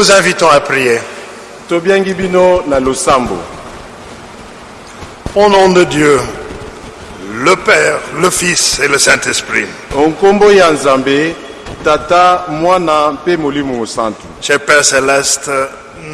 Nous vous invitons à prier. Au nom de Dieu, le Père, le Fils et le Saint-Esprit. Cher Père Céleste,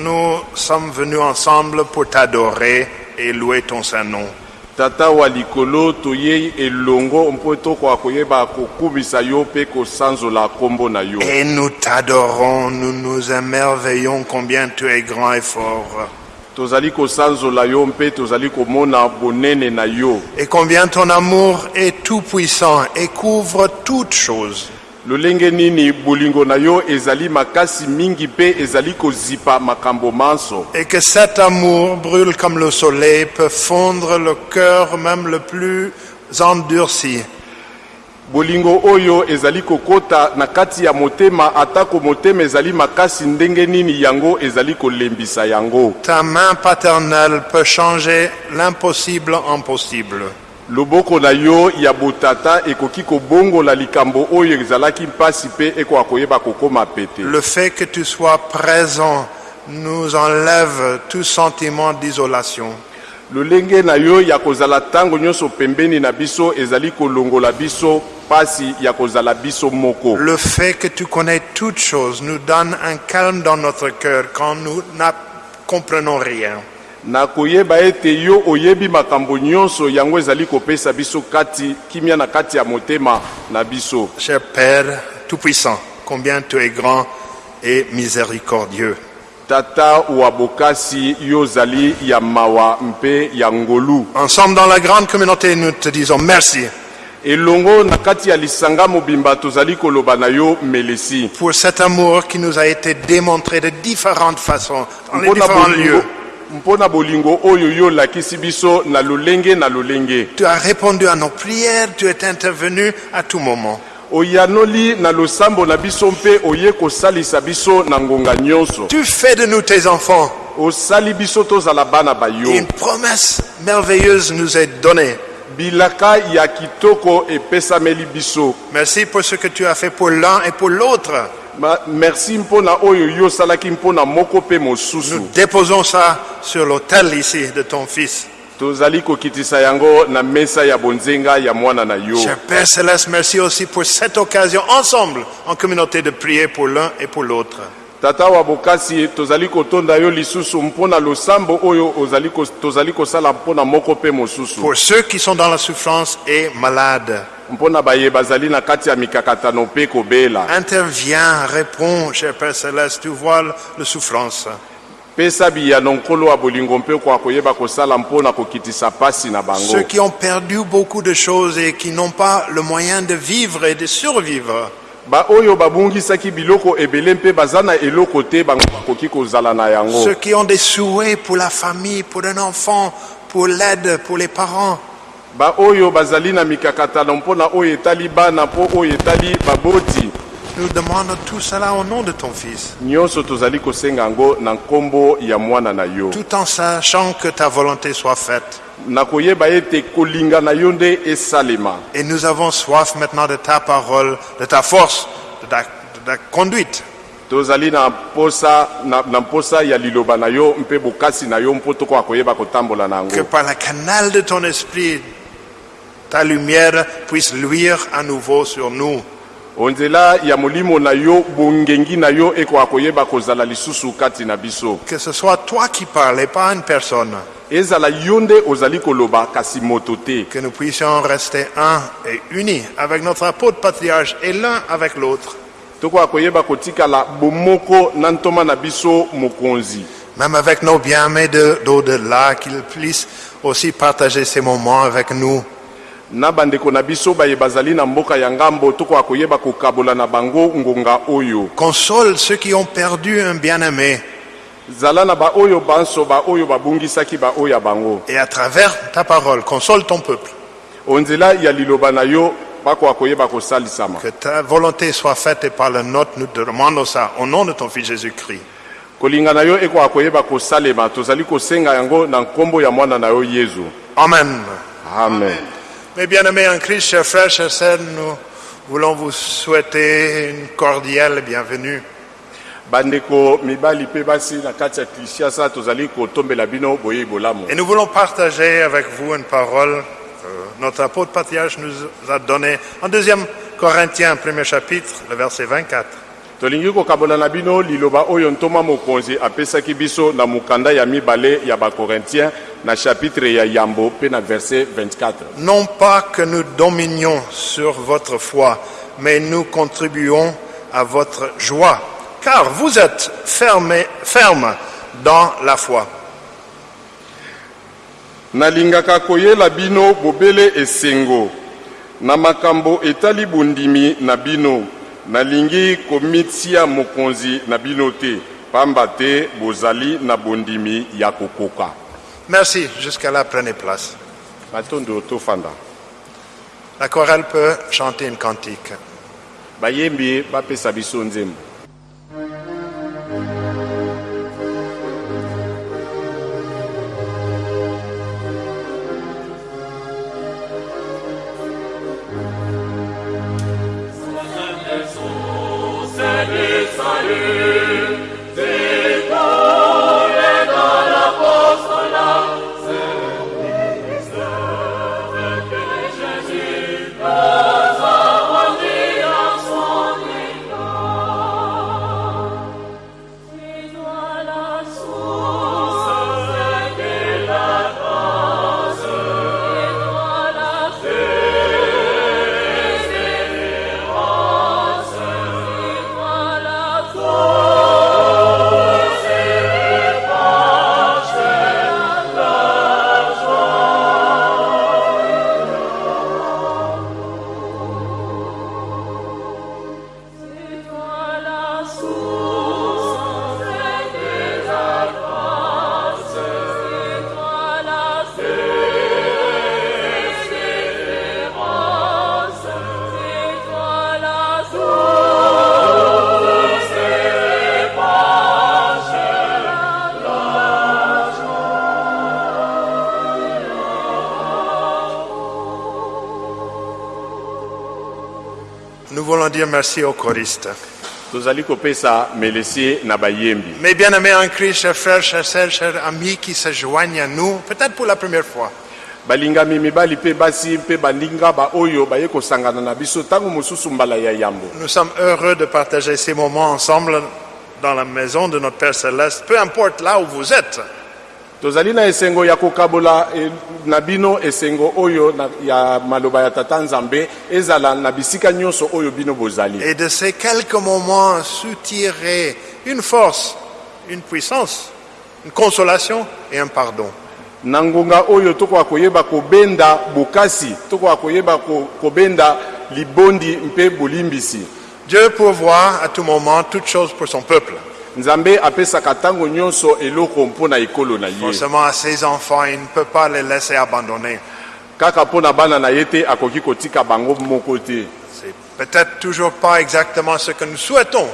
nous sommes venus ensemble pour t'adorer et louer ton saint nom. Tata wa likolo toyei elongo mpo tokoka koyeba kokumisa yo mpe kosanzola nkombo na yo Et nous t'adorons, nous nous émerveillons combien tu es grand et fort. tozali kosanzola yo mpe tozali komona bonene na yo Et combien ton amour est tout puissant et couvre toutes choses. Lolenge nini bolingo na yo ezali makasi mingi mpe ezali kozipa makambo manso Et que cet amour brûle comme le soleil, peut fondre le cœur même le plus endurci. bolingo oyo ezali kokota na kati ya motema atako motema ezali makasi ndenge nini yango ezali kolembisa yango Ta main paternelle peut changer l'impossible en possible. Loboko na yo ya botata ekoki kobongola likambo oyo ezalaki mpasi mpe ekoka koyeba kokóma pete Le fait que tu sois présent nous enlève tout sentiment d'isolation. lolenge na yo ya kozala ntango nyonso pembeni na biso ezali kolongola biso mpasi ya kozala biso moko Le fait que tu connais toutes choses nous donne un calme dans notre cœur quand nous ne comprenons rien. Na koyeba ete yo oyebi makambo nyonso yango ezali kopesa biso kati kimia na kati ya motema na biso Cher Père Tout-Puissant, combien tu es grand et miséricordieux. tata wa bokasi yo ozali ya mawa mpe ya ngolu Ensemble dans la grande communauté, nous te disons merci elongo na kati ya lisanga mobimba tozali koloba na yo melesi pour cet amour qui nous a été démontré de différentes façons, dans les différents lieux. Mpona bolingo oyo yo olakisi biso na lolenge na lolenge Tu as répondu à nos prières, tu es intervenu à tout moment. oyanoli na losambo na biso mpe oye kosalisa biso na ngonga nyonso Tu fais de nous tes enfants. osali biso tozala bana bayo une promesse merveilleuse nous est donnée. bilaka ya kitoko epesameli biso Merci pour ce que tu as fait pour l'un et pour l'autre. Ma- merci mpona oyo yo osalaki mpona moko mpe mosusu Nous déposons ça sur l'autel ici de ton Fils. tozali kokitisa yango na mesa ya bonzenga ya mwana na yo Cher Père Céleste, merci aussi pour cette occasion ensemble en communauté de prier pour l'un et pour l'autre. Tata wa bokasi tozali kotonda yo lisusu mpona losambo oyo ozali ko- tozali kosala mpona moko mpe mosusu. Pour ceux qui sont dans la souffrance et malades, mpona baye bazali na kati ya mikakatano mpe kobela. interviens, réponds, cher Père Céleste, tu vois la souffrance. pesa biyano nkolo ya bolingo mpe okoka koyeba kosala mpona kokitisa pasi na bango. Ceux qui ont perdu beaucoup de choses et qui n'ont pas le moyen de vivre et de survivre, ceux qui ont des souhaits pour la famille, pour un enfant, pour l'aide, pour les parents, nous demandons tout cela au nom de ton Fils, tout en sachant que ta volonté soit faite. Et nous avons soif maintenant de ta parole, de ta force, de ta, de ta conduite. Que par le canal de ton esprit, ta lumière puisse luire à nouveau sur nous. Que ce soit toi qui parles et pas une personne. Que nous puissions rester un et unis avec notre apôtre patriarche et l'un avec l'autre. Même avec nos bien-aimés de- d'au-delà, qu'ils puissent aussi partager ces moments avec nous. na bandeko na biso baye bazali na mboka ya ngambo tokoka koyeba kokabola na bango ngonga oyo Console ceux qui ont perdu un bien-aimé. Et à travers ta parole, console ton peuple. Que ta volonté soit faite et par le nôtre, nous demandons ça au nom de ton Fils Jésus-Christ. Amen. amen Mes bien-aimés en Christ, chers frères, chers sœurs, nous voulons vous souhaiter une cordiale bienvenue. Bandeko mibali mpe basi na kati ya kinshasa tozali kotombela bino boyei bolamu. Et nous voulons partager avec vous une parole que notre apôtre patriarche nous a donnée en 2 Corinthiens, premier chapitre, le verset 24. tolingi kokabola na bino liloba oyo ntoma mokonzi apesaki biso na mokanda ya mibale ya bakorintien na chapitre ya yambo na verset 24 Non pas que nous dominions sur votre foi, mais nous contribuons à votre joie, car vous êtes fermés, fermes dans la foi. nalingaka koyela bino bobele esengo na makambo etali bondimi na bino nalingi komitia mokonzi na bino te pamba te bozali na bondimi ya kokoka Merci. Jusqu'à là, prenez place. batondo tofanda La chorale peut chanter une cantique. bayembi bapesa biso nzembo Nous dire merci aux choristes. tozali kopesa melesie na bayembi Mes bien-aimés en Christ, chers frères, chers sœurs, chers amis qui se joignent à nous, peut-être pour la première fois. balingami mibali mpe basi mpe baninga baoyo baye kosangana na biso ntango mosusu mbala ya yambo Nous sommes heureux de partager ces moments ensemble dans la maison de notre Père Céleste, peu importe là où vous êtes. Tozali na esengo ya kokabola na bino esengo oyo na, ya maloba ya tata nzambe ezala na bisika nyonso oyo bino bozali Et de ces quelques moments, soutirer une force, une puissance, une consolation et un pardon. na ngonga oyo tokoka koyeba kobenda bokasi tokoka koyeba ko, kobenda libondi mpe bolimbisi Dieu pourvoit à tout moment toutes choses pour son peuple. Nzambe apesaka ntango nyonso eloko mpo na ekolo na ye Forcément à ses enfants, il ne peut pas les laisser abandonner. kaka bana na ye te akoki kotika bango moko te C'est peut-être toujours pas exactement ce que nous souhaitons,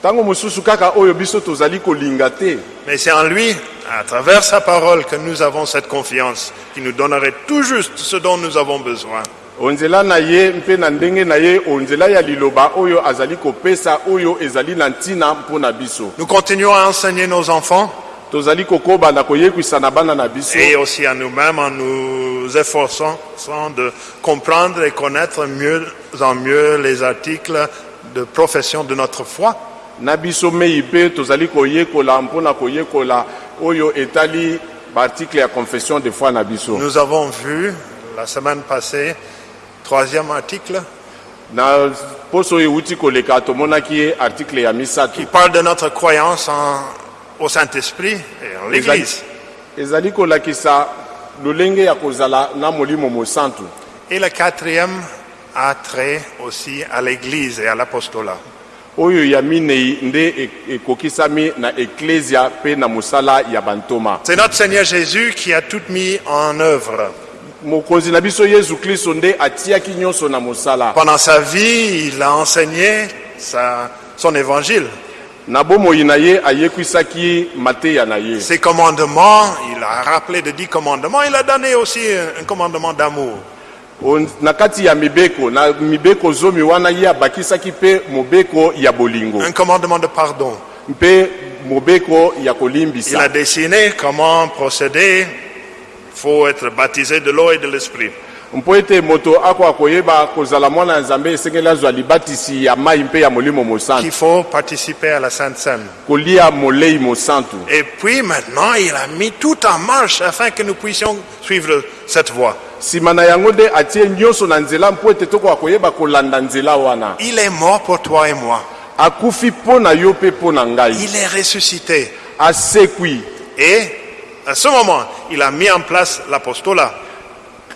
ntango mosusu kaka oyo biso tozali kolinga te mais c'est en lui, à travers sa parole, que nous avons cette confiance qui nous donnerait tout juste ce dont nous avons besoin. Onzela na ye mpe na ndenge na ye onzela ya liloba oyo azali kopesa oyo ezali na ntina mpo na biso. Nous continuons à enseigner nos enfants tozali kokoba na koyekwisa na bana na biso. et aussi à nous-mêmes en nous efforçant de comprendre et connaître mieux en mieux les articles de profession de notre foi. na biso mei mpe tozali koyekola mpo na koyekola oyo etali baartikle ya confession de foi na biso. Nous avons vu la semaine passée, troisième article, na poso oyo euti koleka tomonaki ye artikle ya misato qui parle de notre croyance en- au Saint-Esprit et en l'Église. ezali kolakisa lolenge ya kozala na molimo mosantu Et le quatrième a trait aussi à l'Église et à l'apostolat. oyo ya minei nde e- ekokisami na eklesia mpe na mosala ya bantoma C'est notre Seigneur Jésus qui a tout mis en œuvre. Pendant sa vie, il a enseigné sa- son évangile. Ses commandements, il a rappelé de dix commandements, il a donné aussi un, un commandement d'amour. Un commandement de pardon. Il a dessiné comment procéder. Il faut être baptisé de l'eau et de l'esprit. mpo ete moto akoka koyeba kozala mwana ya nzambe esengeli azwa libatisi ya mai mpe ya molimo Qu'il mosantu faut participer à la Sainte Seine. kolia molei mosantu Et puis maintenant, il a mis tout en marche afin que nous puissions suivre cette voie. nsima na yango nde atie nyonso na nzela mpo ete tokoka koyeba kolanda nzela wana Il est mort pour toi et moi. akufi mpo na yo mpe mpo na ngai Il est ressuscité. asekwi Et à ce moment, il a mis en place l'apostolat.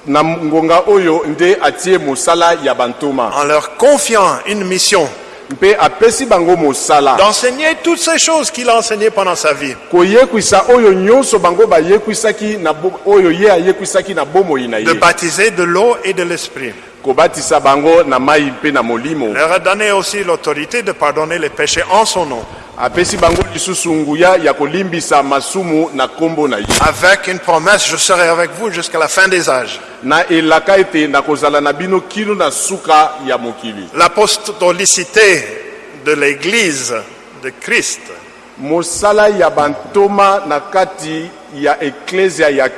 Na ngonga oyo nde atie mosala ya bantoma. En leur confiant une mission. Mpe apesi bango mosala. D'enseigner toutes ces choses qu'il a enseignées pendant sa vie. koyekwisa oyo nyonso bango bayekwisaki na bo- oyo ye ayekwisaki na bomoi na De baptiser de l'eau et de l'esprit. Kobatisa bango na mai mpe na molimo. Il leur a donné aussi l'autorité de pardonner les péchés en son nom, apesi bango lisusu nguya ya kolimbisa masumu na nkombo na ye. Avec une promesse, je serai avec vous jusqu'à la fin des âges. na elaka ete nakozala na bino kino na suka ya mokili. L'apostolicité de l'Église de Christ. Mosala ya bantoma na kati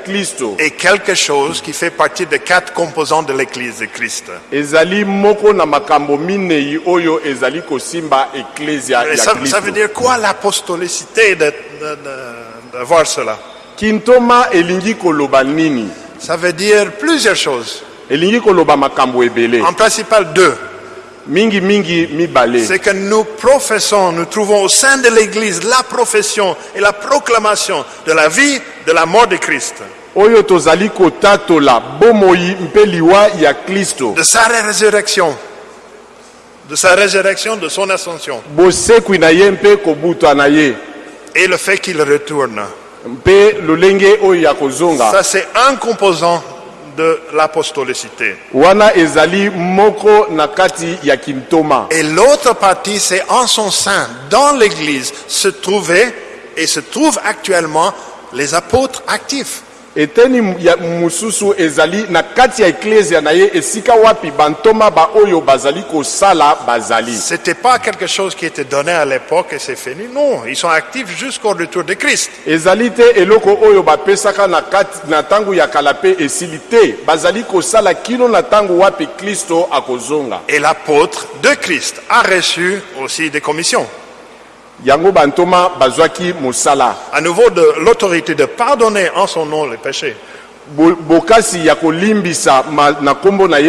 kristo est quelque chose qui fait partie des quatre composants de l'Église de Christ. ezali moko na makambo minei oyo ezali kosimba eklesia Et ya ça, veut dire quoi l'apostolicité de, de, de- de voir cela? Kintoma elingi koloba nini? Ça veut dire plusieurs choses. elingi koloba makambo ebele En principal deux. C'est que nous professons, nous trouvons au sein de l'Église la profession et la proclamation de la vie, de la mort de Christ, de sa résurrection, de sa résurrection, de son ascension, et le fait qu'il retourne. Ça, c'est un composant de l'apostolicité. Et l'autre partie, c'est en son sein, dans l'Église, se trouvaient et se trouvent actuellement les apôtres actifs. Eteni ya mosusu ezali na kati ya eklesia na ye esika wapi bantoma baoyo bazali kosala bazali C'était pas quelque chose qui était donné à l'époque et c'est fini. Non, ils sont actifs jusqu'au retour de Christ. ezali te eloko oyo bapesaka na kati na ntango ya kala mpe esili te bazali kosala kino na ntango wapi kristo akozonga Et l'apôtre de Christ a reçu aussi des commissions. Yango bantoma bazwaki mosala. À nouveau, de l'autorité de pardonner en son nom les péchés, Bo- bokasi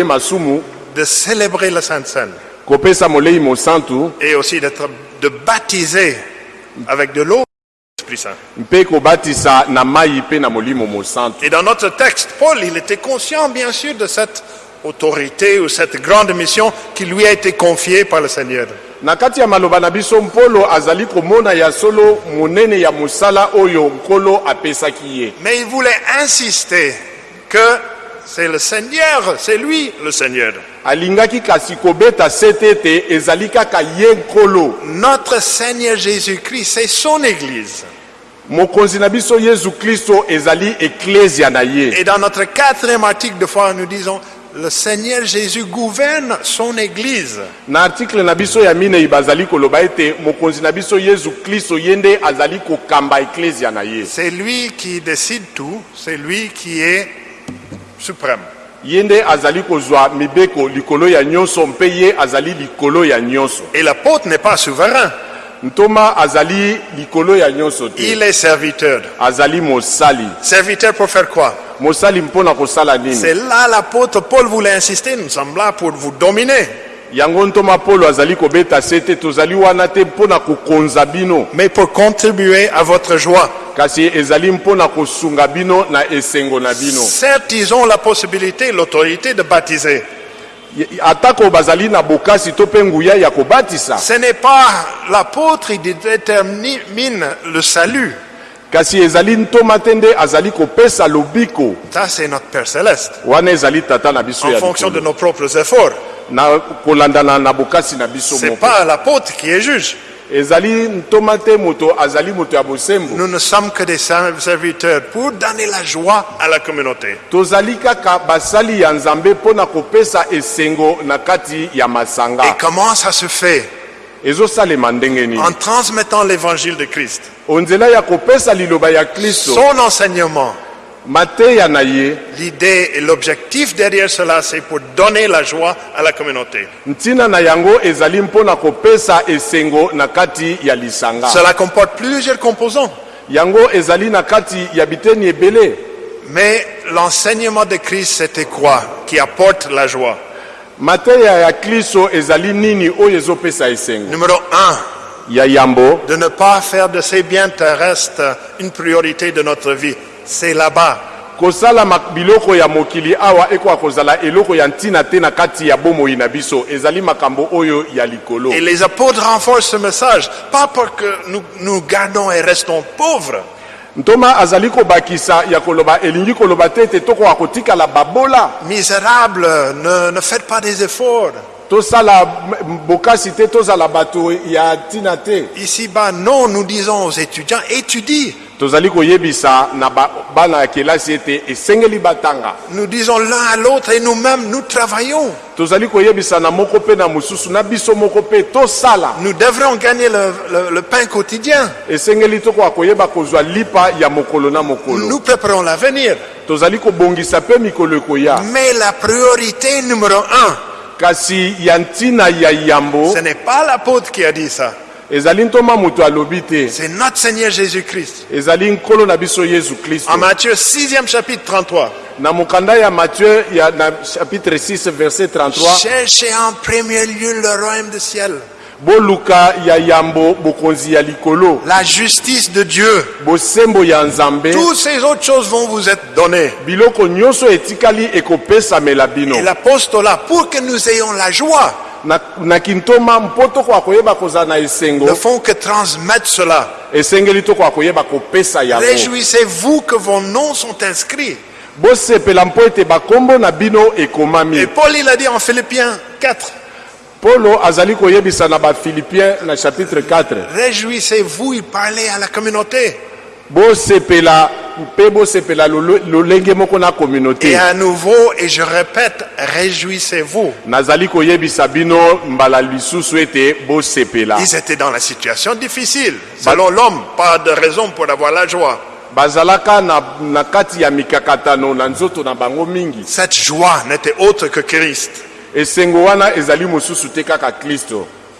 masumu. De célébrer la Sainte Seine. Kopesa molei mosantu et aussi d'être, de baptiser avec de l'eau Et dans notre texte, Paul, il était conscient, bien sûr, de cette autorité ou cette grande mission qui lui a été confiée par le Seigneur. Na kati ya maloba na biso mpolo azali komona ya solo monene ya mosala oyo nkolo apesaki ye Mais il voulait insister que c'est le Seigneur, c'est lui le Seigneur. alingaki kasi kobeta sete ete ezali kaka ye nkolo Notre Seigneur Jésus-Christ, c'est son Église. mokonzi na biso yesu kristo ezali eklesia na ye Et dans notre quatrième article de foi, nous disons, le Seigneur Jésus gouverne son Église. na artikle na biso ya minei bazali koloba ete mokonzi na biso yesu kristo ye nde azali kokamba eklesia na ye C'est lui qui décide tout, c'est lui qui est suprême. ye nde azali kozwa mibeko likolo ya nyonso mpe ye azali likolo ya nyonso Et l'apôtre n'est pas souverain, ntoma azali likolo ya nyonso te il est serviteur. azali mosali Serviteur pour faire quoi? Mosali mpona kosala C'est nini là l'apôtre Paul voulait insister, nous sommes là pour vous dominer. yango ntoma polo azali kobeta se te tozali wana te mpona kokonza bino mais pour contribuer à votre joie. kasi ezali mpona kosunga bino na esengo na bino Certes, ils ont la possibilité, l'autorité de baptiser. Ce n'est pas l'apôtre qui détermine le salut. kasi ezali ntoma te nde azali kopesa lobiko Ça, c'est notre Père Céleste. wana ezali tata na biso En ya fonction de nos propres efforts. na kolandana na bokasi na biso C'est moko Nous ne sommes que des serviteurs pour donner la joie à la communauté. Et comment ça se fait? En transmettant l'évangile de Christ, son enseignement. L'idée et l'objectif derrière cela, c'est pour donner la joie à la communauté. Cela comporte plusieurs composants, mais l'enseignement de Christ, c'était quoi qui apporte la joie? Numéro un, ya yambo. de ne pas faire de ces biens terrestres une priorité de notre vie. C'est là-bas. kosala ma- biloko ya mokili awa ekoka kozala eloko ya ntina te na kati ya bomoi na biso. Ezali makambo oyo ya likolo. Et les apôtres renforcent ce message, pas pour que nous nous gardons et restons pauvres, ntoma azali kobakisa ya koloba elingi koloba te ete tokoka kotikala babola. Misérables, ne, ne faites pas des efforts. Ici-bas, non, nous disons aux étudiants, étudie. Nous disons l'un à l'autre et nous-mêmes, nous travaillons. Nous devrons gagner le, le- le pain quotidien. Nous préparons l'avenir. Mais la priorité numéro un, kasi ya ntina ya yambo ce n'est pas l'apôtre qui a dit ça, ezali ntoma moto alobi te. C'est notre Seigneur Jésus-Christ. ezali nkolo na biso yesu kristo En Matthieu 6e chapitre 33, na mokanda ya matthieu ya na chapitre 6 verset 33 cherchez en premier lieu le royaume du ciel, boluka ya yambo bokonzi ya likolo la justice de Dieu. bosembo ya nzambe Toutes ces autres choses vont vous être données. biloko nyonso etikali ekopesamela bino Et l'apostolat, pour que nous ayons la joie, na, na kintoma mpo tokoka koyeba kozala na esengo ne font que transmettre cela. esengeli tokoka koyeba kopesa yango Réjouissez-vous que vos noms sont inscrits. bosepela mpo ete bakombo na bino Et Paul, il a dit en Philippiens 4, polo azali koyebisa na bafilipien na chapitre 4 réjouissez-vous, il parlait à la communauté. bosepela mpe bosepela lolenge moko na Et communauté à nouveau, et je répète, réjouissez-vous. nazali koyebisa bino mbala lisusu ete bosepela Ils étaient dans la situation difficile. Selon l'homme, pas de raison pour avoir la joie. bazalaka na, na kati ya mikakatano na nzoto na bango mingi Cette joie n'était autre que Christ. Esengo wana ezali mosusu te kaka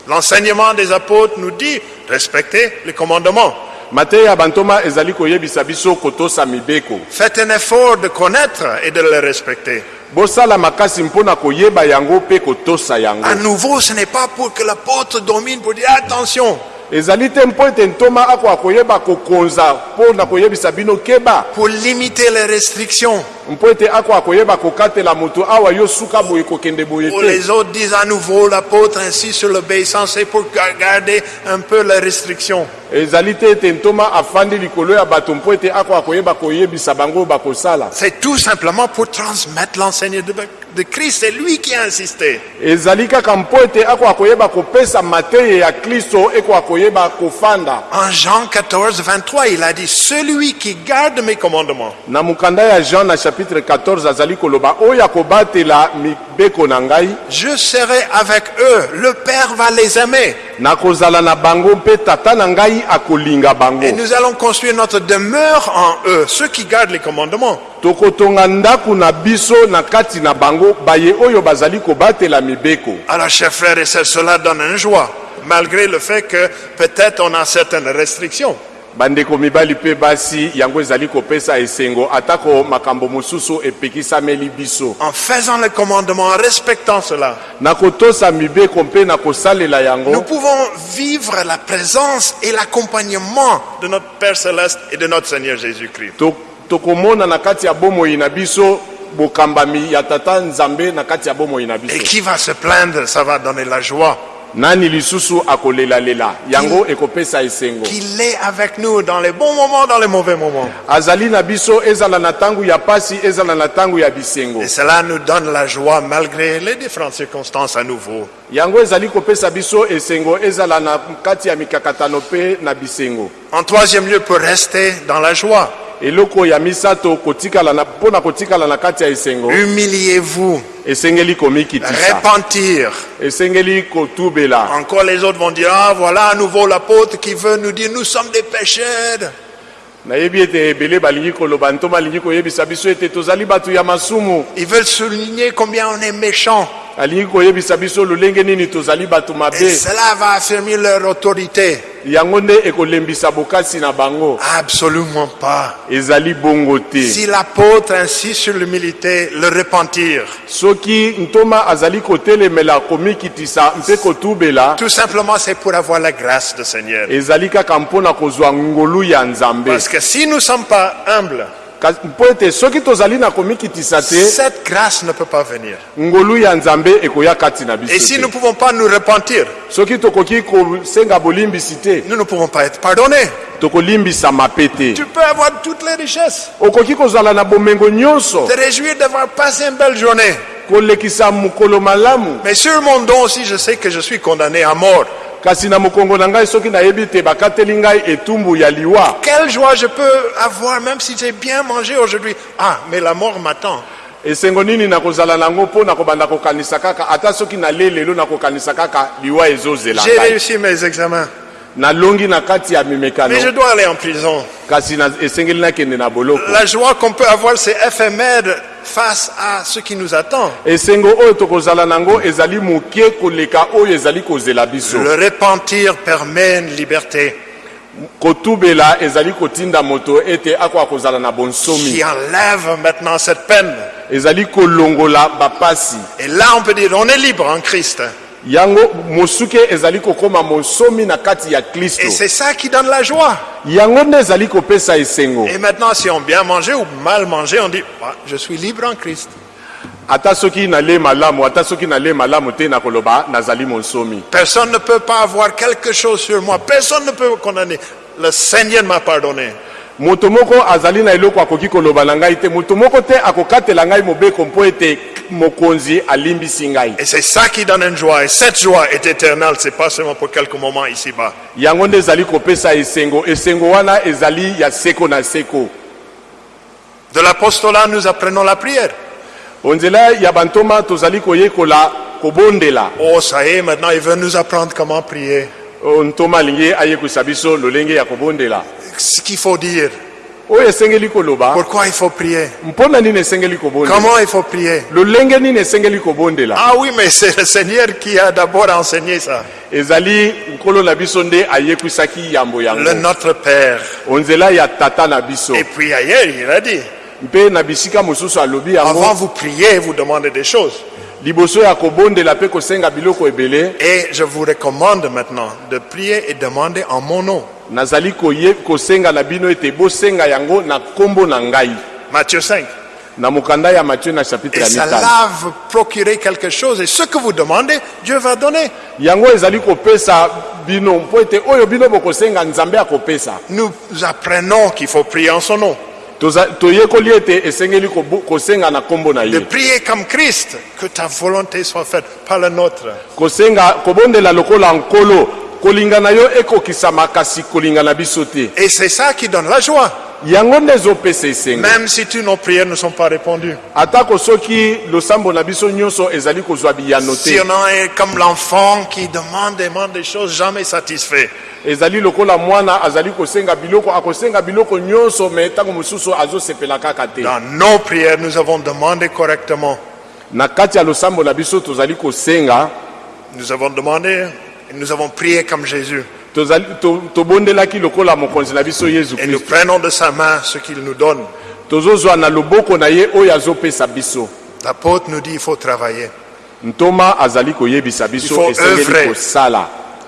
L'enseignement des apôtres nous dit, respectez les commandements. mateya ya bantoma ezali koyebisa biso kotosa mibeko Faites un effort de connaître et de les respecter. bosala makasi mpona koyeba yango mpe kotosa yango À nouveau, ce n'est pas pour que l'apôtre domine, pour dire attention, ezali te mpo ete ntoma akoka koyeba kokonza mpo na koyebisa bino keba pour limiter les restrictions. Mpo ete akoka koyeba kokatela moto awa yo suka boye kokende boye Pour te les autres disent à nouveau, l'apôtre insiste sur l'obéissance, c'est pour ga- garder un peu les restrictions. ezali te ete ntoma afandi likolo ya bato mpo ete akoka koyeba koyebisa bango oyo bakosala C'est tout simplement pour transmettre l'enseignement de, de Christ. C'est lui qui a insisté. ezali kaka mpo ete akoka koyeba kopesa mateya ya kristo ekoka koyeba kofanda En Jean 14, 23, il a dit, celui qui garde mes commandements na mokanda ya jean na chapitre 14 azali koloba mibeko na ngai Je serai avec eux. Le Père va les aimer. nakozala na bango mpe tata na ngai akolinga bango Et nous allons construire notre demeure en eux, ceux qui gardent les commandements. tokotonga ndako na biso na kati na bango baye oyo bazali kobatela mibeko Alors, chers frères et sœurs, cela donne une joie, malgré le fait que peut-être on a certaines restrictions. Bandeko mibali mpe basi yango ezali kopesa esengo atako makambo mosusu epekisameli biso En faisant les commandements, en respectant cela, na kotosa mibeko mpe na kosalela nous yango pouvons vivre la présence et l'accompagnement de notre Père céleste et de notre Seigneur Jésus-Christ. to- tokomona na kati ya bomoi na biso bokambami ya tata nzambe na kati ya bomoi na Et biso qui va se plaindre, ça va donner la joie. Nani lisusu akolelalela yango ekopesa esengo. Qu'il est avec nous dans les bons moments, dans les mauvais moments. azali na biso ezala na ntango ya pasi ezala na ntango ya bisengo. Et cela nous donne la joie malgré les différentes circonstances à nouveau. yango ezali kopesa biso esengo ezala na kati ya mikakatano mpe na bisengo. En troisième lieu, pour rester dans la joie, eloko ya misato kotikala na mpo na kotikala na kati ya esengo humiliez-vous, esengeli komikitisa. Repentir, esengeli kotubela. Encore les autres vont dire, ah voilà à nouveau l'apôtre qui veut nous dire, nous sommes des pécheurs. nayebi ete ebele balingi koloba ntoma alingi koyebisa biso ete tozali bato ya masumu. Ils veulent souligner combien on est méchants. Alingi koyebisa biso lolenge nini tozali bato Et mabe cela va affirmer leur autorité. yango nde ekolembisa bokasi na bango Absolument pas. ezali bongo te Si l'apôtre insiste sur l'humilité, le repentir, soki ntoma azali kotelemela komikitisa mpe kotubela tout simplement c'est pour avoir la grâce du Seigneur. ezali kaka mpona kozwa ngolu ya nzambe Parce que si nous ne sommes pas humbles, Cette grâce ne peut pas venir. Et si nous ne pouvons pas nous repentir, nous ne pouvons pas être pardonnés. Tu peux avoir toutes les richesses, te réjouir d'avoir passé une belle journée. Mais sur mon dos aussi, je sais que je suis condamné à mort. Quelle joie je peux avoir même si j'ai bien mangé aujourd'hui. Ah, mais la mort m'attend. esengo nini nakozala nango mpo na kobanda kokanisa kaka? Ata soki nale lelo nakokanisa kaka liwa ezozela J'ai ngai réussi mes examens, nalongi na kati ya mais je mimekano dois aller en prison. kasi na- esengeli nakende na boloko La joie qu'on peut avoir, c'est éphémère face à ce qui nous attend. Le repentir permet une liberté kotubela ezali kotinda moto ete akoka kozala na bonsomi qui enlève maintenant cette peine. ezali kolongola bapasi Et là, on peut dire, on est libre en Christ. Yango mosuke ezali kokóma monsomi na kati ya Et c'est ça qui donne la joie. yango nde ezali kopesa esengo Et maintenant, si on bien mangé ou mal mangé, on dit, Ah, je suis libre en Christ. ata soki nale malamu ata soki nale malamu te na koloba nazali monsomi Personne ne peut pas avoir quelque chose sur moi. Personne ne peut me condamner. Le Seigneur m'a pardonné. Moto moko azali na eloko akoki koloba na ngai te moto moko te akokatela ngai mobeko mpo ete mokonzi alimbisi ngai Et c'est ça qui donne une joie. Et cette joie est éternelle. C'est pas seulement pour quelques moments ici-bas. yango nde ezali kopesa esengo esengo wana ezali ya seko na seko De l'apostolat, nous apprenons la prière. onzela ya bantoma tozali koyekola kobondela Oh, ça y est, maintenant, il veut nous apprendre comment prier. Oyo ntoma alingi ayekwisa biso lolenge ya kobondela Ce qu'il faut dire. oyo esengeli koloba Pourquoi il faut prier. mpona nini esengeli kobondela Comment il faut prier. lolenge nini esengeli kobondela Ah oui, mais c'est le Seigneur qui a d'abord enseigné ça. ezali nkolo na biso nde ayekwisaki yambo Le Notre Père. onzela ya tata na biso Et puis ailleurs, il a dit, mpe na bisika mosusu alobi avant vous priez, vous demandez des choses. Et je vous recommande maintenant de prier et demander en mon nom. Matthieu 5. na mokanda ya mathieu na chapitre Et cela va procurer quelque chose. Et ce que vous demandez, Dieu va donner. Nous apprenons qu'il faut prier en son nom. Toza- toyekoli ete esengeli kobo- kosenga na nkombo na De ye prier comme Christ, que ta volonté soit faite, pas la nôtre. kosenga kobondela lokola nkolo kolinga na yo ekokisama kasi kolinga na biso te Et c'est ça qui donne la joie. Yango nde ezopesa esengo Même si tous nos prières ne sont pas répondues. atako soki losambo na biso nyonso ezali kozwa biyano Si te on est comme l'enfant qui demande, demande des choses jamais satisfait. ezali lokola mwana azali kosenga biloko akosenga biloko nyonso me ntango mosusu azosepela kaka te Dans nos prières, nous avons demandé correctement. na kati ya losambo na biso tozali kosenga Nous avons demandé et nous avons prié comme Jésus. Et nous prenons de sa main ce qu'il nous donne. L'apôtre nous dit il faut travailler. Il faut œuvrer.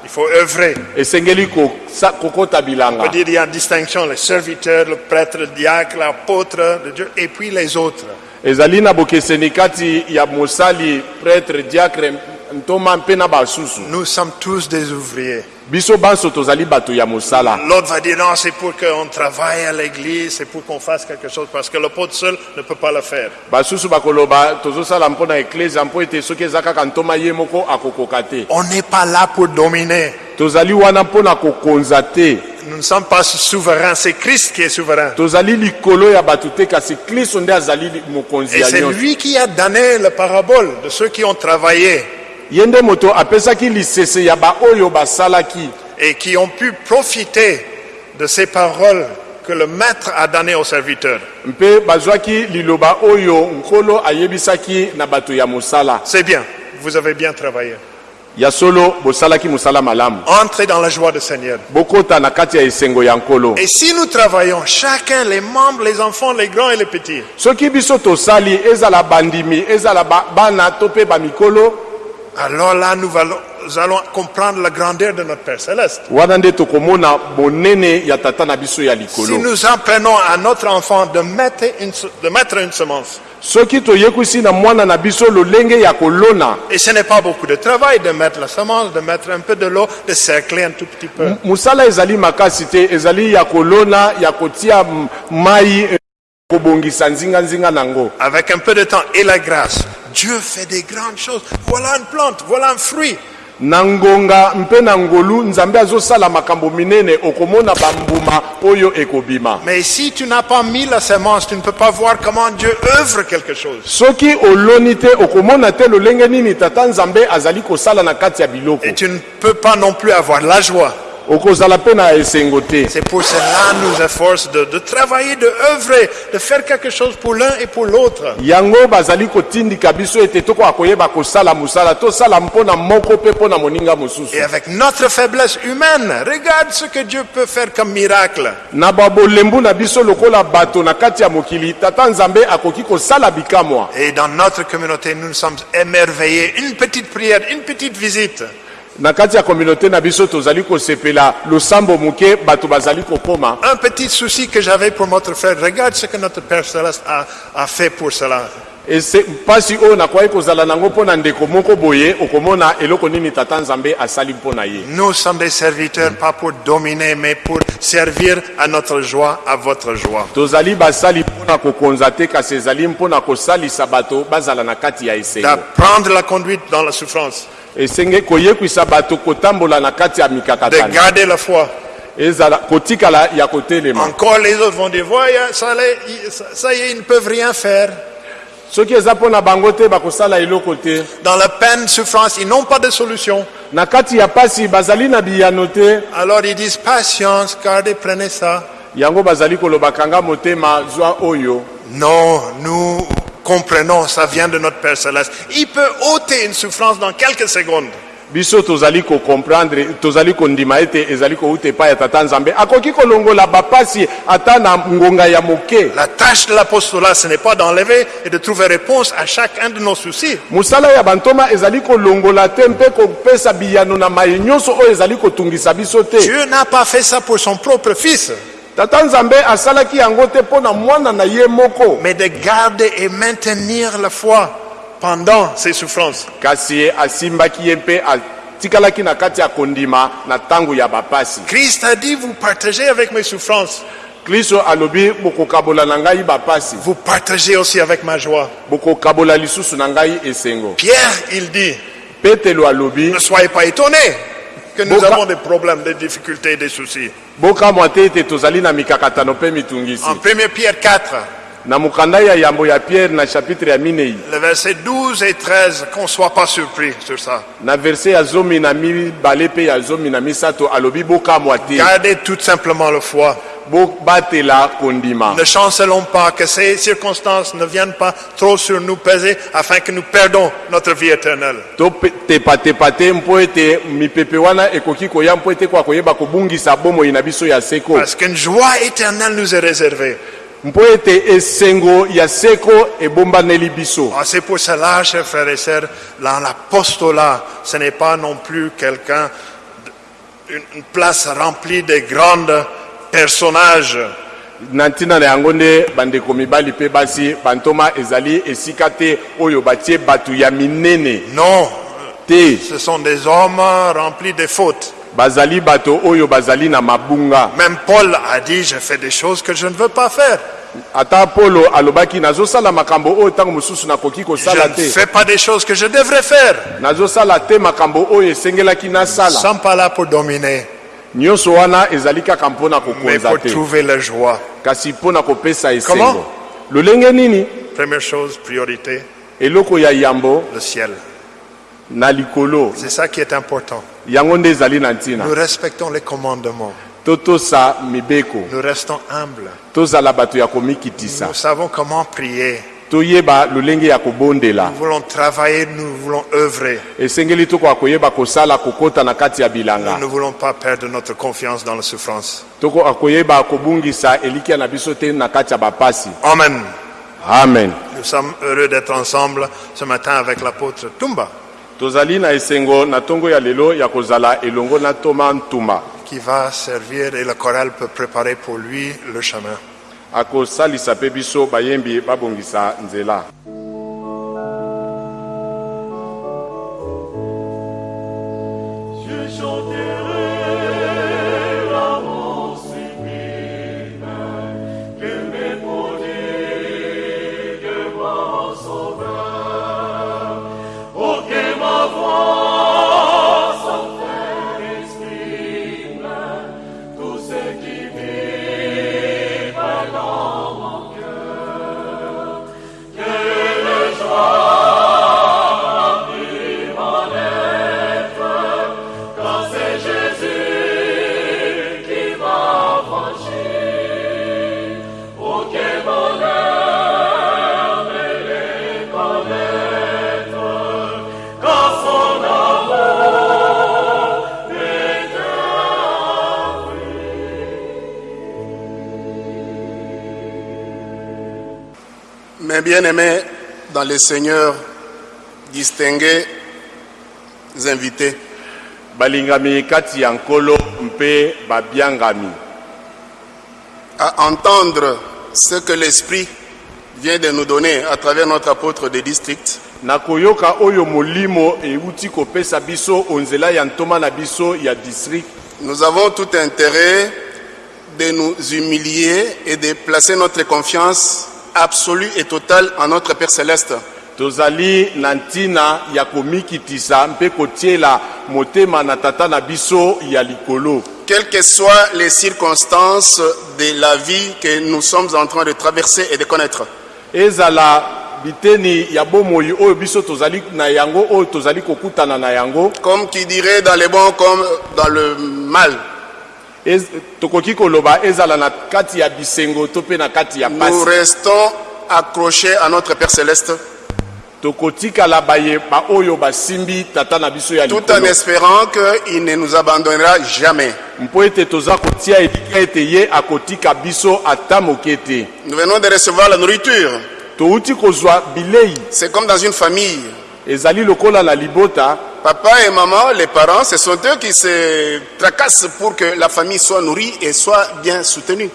Il faut œuvrer. On peut dire il y a une distinction, le serviteur, le prêtre, le diacre, l'apôtre de Dieu, et puis les autres. ezali na bokeseni kati ya mosali prêtre diacre ntoma mpe na basusu Nous sommes tous des ouvriers. Biso banso tozali bato ya mosala L'autre va dire non, c'est pour qu'on travaille à l'église, c'est pour qu'on fasse quelque chose, parce que l'apôtre seul ne peut pas le faire. basusu bakoloba tozosala mpo na eklesia mpo ete soki eza kaka ntoma ye moko akokoka te On n'est pas là pour dominer. tozali wana mpo na kokonza te Nous ne sommes pas souverains, c'est Christ qui est souverain. tozali likolo ya bato te kasi kristo nde azali li- mokonzi Et c'est lui qui a donné la parabole de ceux qui ont travaillé ye nde moto apesaki lisese ya baoyo basalaki et qui ont pu profiter de ces paroles que le maître a données aux serviteurs. mpe bazwaki liloba oyo nkolo ayebisaki na bato ya mosala C'est bien, vous avez bien travaillé. ya solo bosalaki mosala malamu Entrez dans la joie du Seigneur. bokota na kati ya esengo ya nkolo Et si nous travaillons, chacun, les membres, les enfants, les grands et les petits, soki biso tosali ezala bandimi ezala ba- bana to mpe bamikolo alors là, nous allons, nous allons comprendre la grandeur de notre Père Céleste. Si nous apprenons à notre enfant de mettre une, de mettre une semence, soki toyekwisi na mwana na biso lolenge ya kolona et ce n'est pas beaucoup de travail de mettre la semence, de mettre un peu de l'eau, de cercler un tout petit peu. mosala ezali makasi te ezali ya kolona ya kotia m- mai Avec un peu de temps et la grâce, Dieu fait des grandes choses. Voilà une plante, voilà un fruit. na ngonga mpe na ngolu nzambe azosala makambo minene okomona bambuma oyo ekobima Mais si tu n'as pas mis la semence, tu ne peux pas voir comment Dieu œuvre quelque chose. soki oloni te okomona te lolenge nini tata nzambe azali kosala na kati ya biloko Et tu ne peux pas non plus avoir la joie. C'est pour cela nous efforce de, de travailler, de œuvrer, de faire quelque chose pour l'un et pour l'autre. Et avec notre faiblesse humaine, regarde ce que Dieu peut faire comme miracle. Et dans notre communauté, nous nous sommes émerveillés. Une petite prière, une petite visite. Na kati ya kominauté na biso tozali kosepela losambo moke bato bazali Un petit souci que j'avais pour notre frère, regarde ce que notre Père Céleste a, a fait pour cela. ese mpasi oyo nakwaki kozala nango mpo na ndeko moko boye okomona eloko nini tata nzambe asali mpo na ye Nous sommes des serviteurs, pas pour dominer, mais pour servir à notre joie, à votre joie. tozali basali mpo na kokonza te kasi ezali mpo na kosalisa bato bazala na kati ya esengo D'apprendre la conduite dans la souffrance, esenge koyekwisa bato kotambola na kati ya de mikakatano garder la foi. ezala kotikala ya kotelema Encore les autres vont dire, ça, les- ça- ça y est, ils ne peuvent rien faire. soki eza mpo na bango te bakosala eloko te Dans la peine, souffrance, ils n'ont pas de solution. na kati ya pasi bazali na biyano te Alors ils disent, patience, gardez, prenez ça. yango bazali kolobakanga motema zwa oyo Non, nous comprenons, ça vient de notre Père Céleste. Il peut ôter une souffrance dans quelques secondes. biso tozali kokomprendre tozali kondima ete ezali kouta epai ya tata nzambe akoki kolongola bapasi ata na ngonga ya moke La tâche de l'apostolat, ce n'est pas d'enlever et de trouver réponse à chacun de nos soucis. mosala ya bantoma ezali kolongola te mpe kopesa biyano na mai nyonso oyo ezali kotungisa biso te Dieu n'a pas fait ça pour son propre fils, tata nzambe asalaki yango te mpo na mwana na ye moko. Mais de garder et maintenir la foi pendant ses souffrances. kasi ye asimbaki ye mpe atikalaki na kati ya kondima na ntango ya bapasi. Christ a dit, vous partagez avec mes souffrances, kristo alobi bokokabola na ngai bapasi. Vous partagez aussi avec ma joie. bokokabola lisusu na ngai esengo. Pierre, il dit, petelo alobi ne soyez pas étonnés que nous Boka- avons des problèmes, des difficultés, des soucis. En 1 Pierre 4, na mokanda ya yambo ya pierre na chapitre ya minei le verset 12 et 13, qu'on ne soit pas surpris sur ça. na verse ya zomi na mibale mpe ya zomi na misato alobi bokamwa te Gardez tout simplement la foi. bobatela kondima Ne chancelons pas que ces circonstances ne viennent pas trop sur nous peser afin que nous perdons notre vie éternelle. totepatepa te mpo ete mipepe wana ekoki koya mpo ete kwa koyeba kobungisa bomoi na biso ya seko Parce qu'une joie éternelle nous est réservée. Mpo ete esengo ya seko ebombaneli biso Ah, C'est pour cela, chers frères et sœurs, dans l'apostolat, ce n'est pas non plus quelqu'un, une une place remplie de grands personnages. na ntina na yango nde bandeko mibali mpe basi bantoma ezali esika te oyo batie bato ya minene Non, te ce sont des hommes remplis de fautes. Bazali bato oyo bazali na mabunga Même Paul a dit, je fais des choses que je ne veux pas faire. ata polo alobaki nazosala makambo oyo ntango mosusu nakoki Je kosala ne te fais pas des choses que je devrais faire. nazosala te makambo oyo esengelaki Nous nasala ne sommes pas là pour dominer, nyonso wana ezali kaka mpo na mais kokonza pour te trouver la joie. kasi mpo na kopesa Comment? esengo lolenge nini? Première chose, priorité, eloko ya yambo le ciel. Na likolo C'est ça qui est important. yango nde ezali na ntina Nous respectons les commandements. mibeko Nous restons humbles. tozala bato ya komikitisa Nous savons comment prier. toyeba lolenge ya kobondela Nous voulons travailler, nous voulons œuvrer. esengeli tokoka koyeba kosala kokota na kati ya Nous bilanga ne voulons pas perdre notre confiance dans la souffrance. tokoka koyeba kobungisa elikia na biso te na kati ya bapasi Amen. amen Nous sommes heureux d'être ensemble ce matin avec l'apôtre Tumba, tozali na esengo na ntongo ya lelo ya kozala elongo na toma ntuma qui va servir et le chorale peut préparer pour lui le chemin. akosalisa mpe biso bayembi babongisa nzela Je chanterai bien-aimés dans le Seigneur, distingués invités, balingami kati ya nkolo mpe babiangami à entendre ce que l'Esprit vient de nous donner à travers notre apôtre de district, na koyoka oyo molimo euti kopesa biso onzela ya ntoma na biso ya district. Nous avons tout intérêt de nous humilier et de placer notre confiance absolue et totale en notre Père céleste. tozali na ntina ya komikitisa mpe kotiela motema na tata na biso ya likolo Quelles que soient les circonstances de la vie que nous sommes en train de traverser et de connaître. ezala biteni ya bomoi oyo biso tozali na yango oyo tozali kokutana na yango Comme qui dirait dans le bon comme dans le mal. Ez- tokoki koloba ezala na kati ya bisengo to mpe na kati ya Nous restons accrochés à notre Père céleste tokotikala bayeba oyo basimbi tata na biso ya tout en espérant qu'il ne nous abandonnera jamais. mpo ete toza kotia etika ete ye akotika biso ata moke te Nous venons de recevoir la nourriture. touti kozwa bilei C'est comme dans une famille. ezali lokola na libota Papa et maman, les parents, ce sont eux qui se tracassent pour que la famille soit nourrie et soit bien soutenue.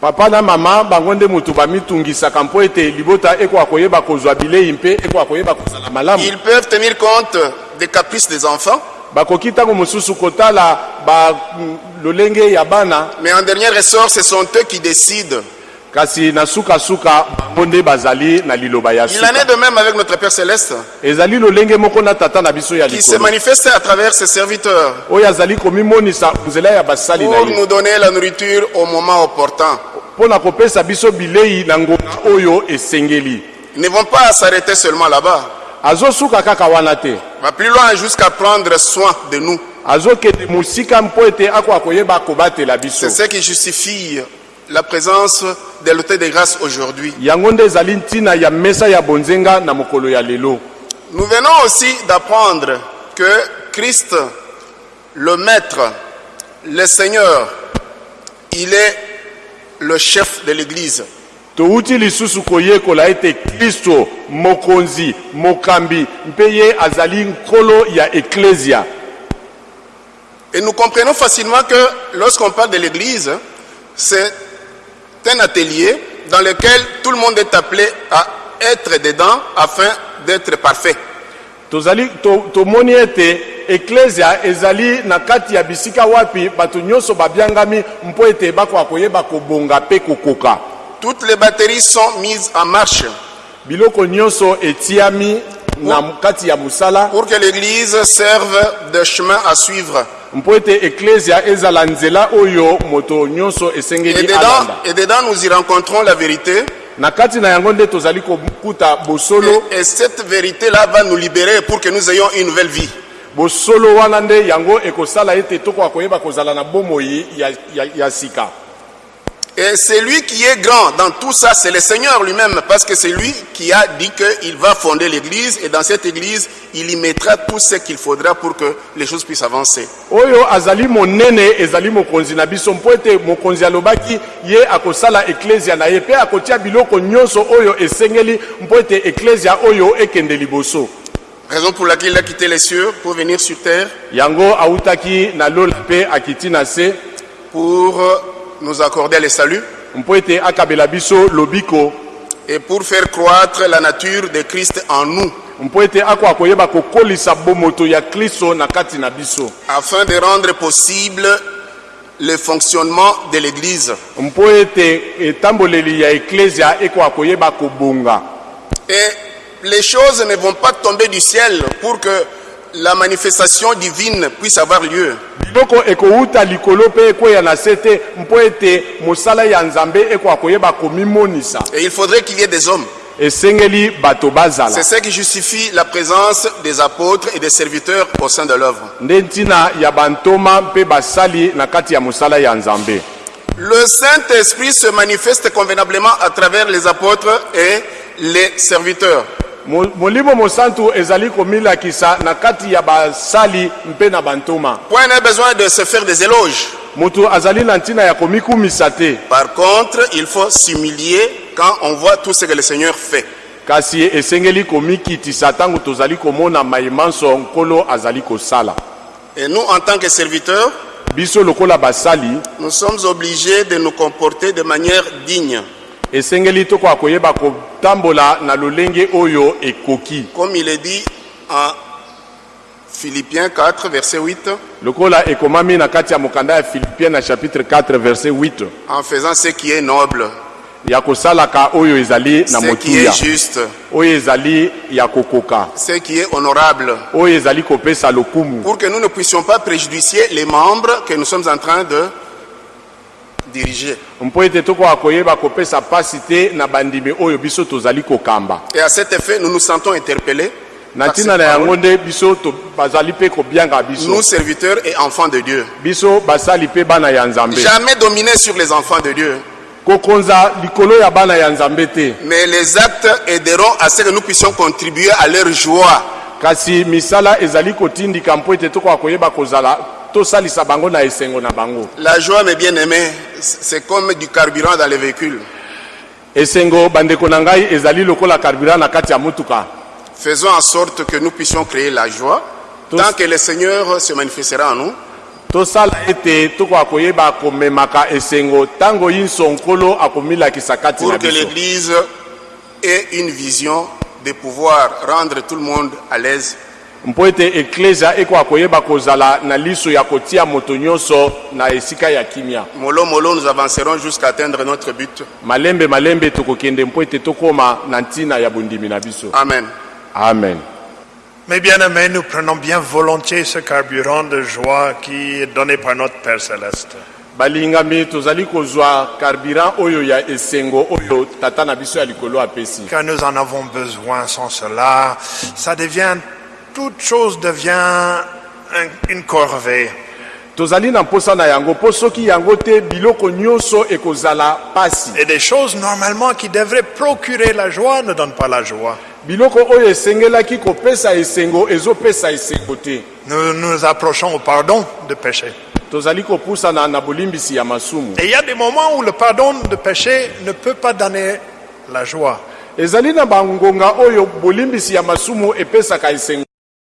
papa na mama bango nde moto bamitungisaka mpo ete libota ekoka koyeba kozwa bilei mpe ekoka koyeba kozala malamu Ils peuvent tenir compte des caprices des enfants, bakoki ntango mosusu kotala ba mm, lolenge ya bana mais en dernier ressort, ce sont eux qui décident. Kasi na sukasuka bango nde bazali na liloba ya Il en est de même avec notre Père céleste, ezali lolenge moko na tata na biso ya qui se likolo manifeste à travers ses serviteurs. Oyo azali komimonisa nzela ya basali na pour ye. nous donner la nourriture au moment opportun. mpo na kopesa biso bilei na ngonga oyo esengeli. Ils ne vont pas s'arrêter seulement là-bas. azosuka kaka wana te. Va plus loin jusqu'à prendre soin de nous. azokende mosika mpo ete akoka koyeba kobatela biso. C'est ce qui justifie la présence de l'autel de grâce aujourd'hui. yango nde ezali ntina ya mesa ya bonzenga na mokolo ya lelo Nous venons aussi d'apprendre que Christ, le Maître, le Seigneur, il est le chef de l'Église. touti lisusu koyekola ete kristo mokonzi mokambi mpe ye azali nkolo ya eklesia Et nous comprenons facilement que lorsqu'on parle de l'Église, c'est un atelier dans lequel tout le monde est appelé à être dedans afin d'être parfait. tozali to- tomoni ete eklesia ezali na kati ya bisika wapi bato nyonso babiangami mpo ete bakoka koyeba kobonga mpe kokoka Toutes les batteries sont mises en marche biloko nyonso etiami na kati ya mosala pour que l'Église serve de chemin à suivre. Mpo ete eklesia ezala nzela oyo moto nyonso Et esengeli dedans, alanda. et dedans, nous y rencontrons la vérité. Na kati na yango nde tozali kokuta bosolo. Et, et cette vérité-là va nous libérer pour que nous ayons une nouvelle vie. bosolo wana nde yango ekosala ete tokoka koyeba kozala na bomoi ya, ya, ya sika Et c'est lui qui est grand dans tout ça, c'est le Seigneur lui-même, parce que c'est lui qui a dit qu'il va fonder l'église, et dans cette église, il y mettra tout ce qu'il faudra pour que les choses puissent avancer. oyo azali monene ezali mokonzi na biso mpo ete mokonzi alobaki ye akosala eklesia na ye mpe akotia biloko nyonso oyo esengeli mpo ete eklesia oyo ekende liboso. Raison pour laquelle il a quitté les cieux pour venir sur terre, yango autaki na lola mpe akiti na se. Pour euh, nous accorder le salut et pour faire croître la nature de Christ en nous, afin de rendre possible le fonctionnement de l'église. Et les choses ne vont pas tomber du ciel pour que la manifestation divine puisse avoir lieu. biloko ekowuta likolo mpe ekweya na se te mpo ete mosala ya nzambe ekoka koyeba komimonisa Et il faudrait qu'il y ait des hommes. esengeli bato bazala C'est ce qui justifie la présence des apôtres et des serviteurs au sein de l'œuvre. nde ntina ya bantoma mpe basali na kati ya mosala ya nzambe Le Saint-Esprit se manifeste convenablement à travers les apôtres et les serviteurs. Mo- molimo mosantu ezali komilakisa na kati ya basali mpe na bantoma Point besoin de se faire des éloges. moto azali na ntina ya komikumisa te Par contre, il faut s'humilier quand on voit tout ce que le Seigneur fait. kasi esengeli komikitisa ntango tozali komona mayemanso nkolo azali kosala Et nous, en tant que serviteurs, biso lokola basali nous sommes obligés de nous comporter de manière digne. Esengeli tokoka koyeba kotambola na lolenge oyo ekoki. Comme il est dit en Philippiens 4, verset 8, lokola ekomami na kati ya mokanda ya filipien na chapitre 4 verset 8 en faisant ce qui est noble, ya kosalaka oyo ezali na ce qui est juste, oyo ezali ya kokoka ce qui est honorable, oyo ezali kopesa lokumu. pour que nous ne puissions pas préjudier les membres que nous sommes en train de diriger. Et à cet effet, nous nous sentons interpellés, nous serviteurs et enfants de Dieu. Jamais dominer sur les enfants de Dieu, mais les actes aideront à ce que nous puissions contribuer à leur joie. Tosalisa bango na esengo na bango La joie, mes bien-aimés, c'est comme du carburant dans les véhicules. esengo bandeko na ngai ezali lokola carburant na kati ya motuka Faisons en sorte que nous puissions créer la joie. Tous- Tant que le Seigneur se manifestera en nous, tosala ete tokoka koyeba komemaka esengo ntango yinso nkolo akomilakisa kati na pour que l'Église ait une vision de pouvoir rendre tout le monde à l'aise. Mpo ete eklesia ekoka koyeba kozala na liso ya kotia moto nyonso na esika ya kimia Mollo, mollo, nous avancerons jusqu'à atteindre notre but. malembe malembe tokokende mpo ete tokóma na ntina ya bondimi na biso Amen. amen Mes bien-aimés, nous prenons bien volontiers ce carburant de joie qui est donné par notre Père céleste. balingami tozali kozwa carburant oyo ya esengo oyo tata na biso ya likolo apesi Car nous en avons besoin. Sans cela, ça devient, toute chose devient un- une corvée. tozali na mposa na yango mpo soki yango te biloko nyonso ekozala pasi Et des choses normalement qui devraient procurer la joie ne donnent pas la joie. biloko oyo esengelaki kopesa esengo ezopesa esengo te Nous nous approchons au pardon de péché. tozali kopusana na bolimbisi ya masumu Et il y a des moments où le pardon de péché ne peut pas donner la joie. ezali na bangonga oyo bolimbisi ya masumu epesaka esengo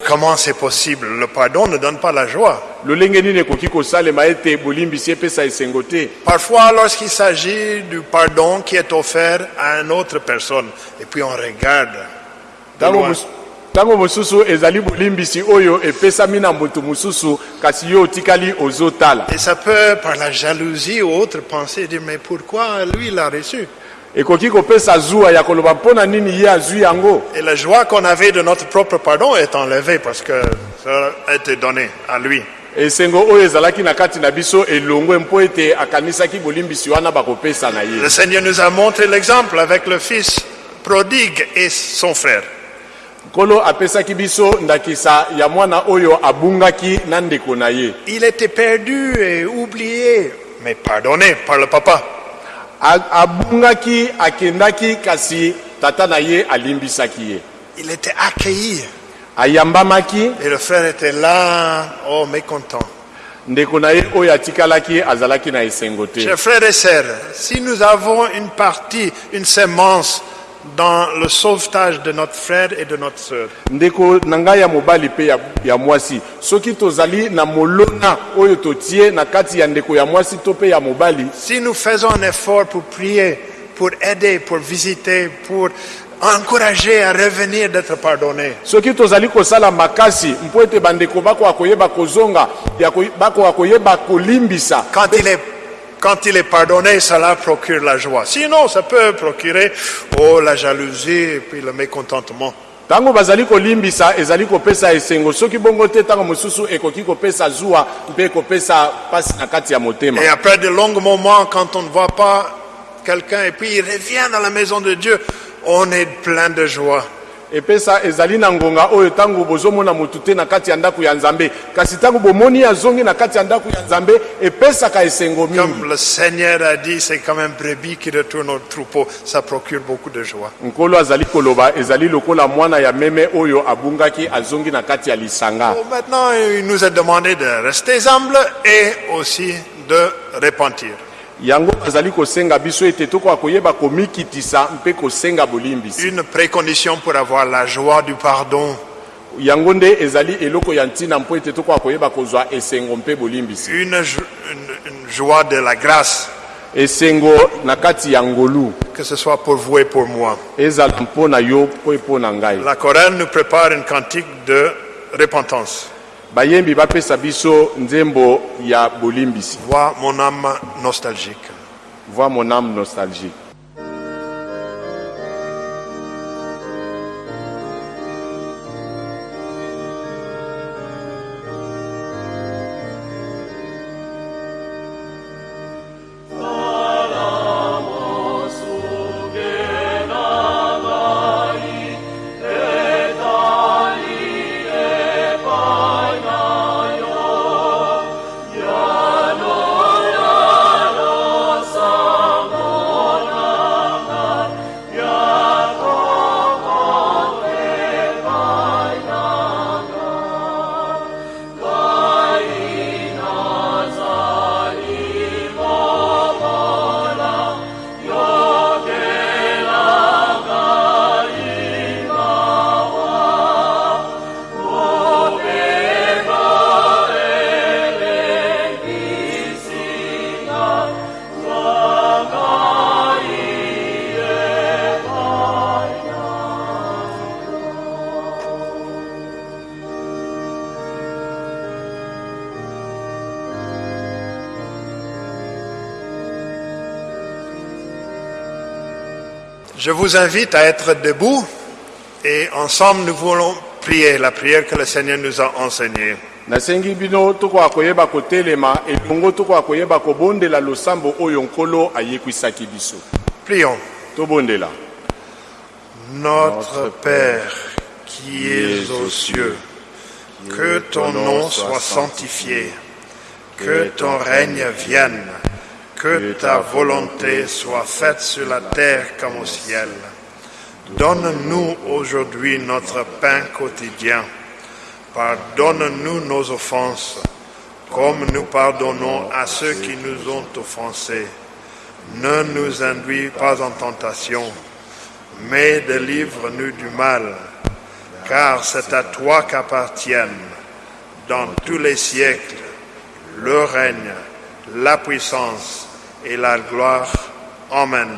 Comment c'est possible? Le pardon ne donne pas la joie. Parfois, lorsqu'il s'agit du pardon qui est offert à une autre personne, et puis on regarde. ntango mosusu ezali bolimbisi oyo epesami na moto mosusu kasi yo otikali ozotala Et ça peut, par la jalousie ou autre, penser, dire, mais pourquoi lui l'a reçu? Ekoki kopesa zuwa ya koloba mpo na nini ye azwi yango? Et la joie qu'on avait de notre propre pardon est enlevée parce que ça a été donné à lui. esengo oyo ezalaki na kati na biso elongwe mpo ete akanisaki bolimbisi wana bakopesa na ye Le Seigneur nous a montré l'exemple avec le fils prodigue et son frère. nkolo apesaki biso ndakisa ya mwana oyo abungaki na ndeko na ye Il était perdu et oublié, mais pardonné par le papa. Abungaki akendaki kasi tata na ye alimbisaki ye Il était accueilli. ayambamaki Et le frère était là, oh, mécontent. ndeko na ye oyo atikalaki azalaki na esengo te Chers frères et sœurs, si nous avons une partie, une sémence dans le sauvetage de notre frère et de notre sœur, ndeko na ngai ya mobali mpe ya, ya mwasi. Soki tozali na molona oyo totie na kati ya ndeko ya mwasi to mpe ya mobali. Si nous faisons un effort pour prier, pour aider, pour visiter, pour encourager à revenir d'être pardonné, soki tozali kosala makasi mpo ete bandeko bakoka koyeba kozonga ya ko- bakoka koyeba kolimbisa. Quand il est quand il est pardonné, cela procure la joie. Sinon, ça peut procurer oh, la jalousie et puis le mécontentement. ntango bazali kolimbisa ezali kopesa esengo soki bongo te ntango mosusu ekoki kopesa zuwa mpe ekopesa mpasi na kati ya motema Et après de longs moments, quand on ne voit pas quelqu'un et puis il revient dans la maison de Dieu, on est plein de joie. Epesa ezali na ngonga oyo ntango bozomona motu te na kati ya ndako ya nzambe kasi ntango bomoni azongi na kati ya ndako ya nzambe epesaka esengo mingi Comme le Seigneur a dit, c'est comme un brebis qui retourne au troupeau. Ça procure beaucoup de joie. nkolo azali koloba ezali lokola mwana ya meme oyo abungaki azongi na kati ya lisanga Bon, maintenant, il nous est demandé de rester humble et aussi de repentir. Yango azali kosenga biso ete tokoka koyeba komikitisa mpe kosenga bolimbisi Une précondition pour avoir la joie du pardon, yango nde ezali eloko ya ntina mpo ete tokoka koyeba kozwa esengo mpe bolimbisi une, jo- une- une joie de la grâce, esengo na kati ya ngolu. Que ce soit pour vous et pour moi. ezala mpo na yo mpo mpo na ngai. La chorale nous prépare une cantique de repentance. Bayembi bapesa biso nzembo ya bolimbisi Vois mon âme nostalgique. voi mon âme nostalgique Je vous invite à être debout et ensemble nous voulons prier la prière que le Seigneur nous a enseignée. nasengi bino tokoka koyeba kotelema elongo tokoka koyeba kobondela losambo oyo nkolo ayekwisaki biso Prions. tobondela Notre Père qui es aux cieux, que ton nom soit sanctifié, que ton règne vienne, que ta volonté soit faite sur la terre comme au ciel. Donne-nous aujourd'hui notre pain quotidien. Pardonne-nous nos offenses, comme nous pardonnons à ceux qui nous ont offensés. Ne nous induis pas en tentation, mais délivre-nous du mal, car c'est à toi qu'appartiennent, dans tous les siècles, le règne, la puissance et la gloire. Amen.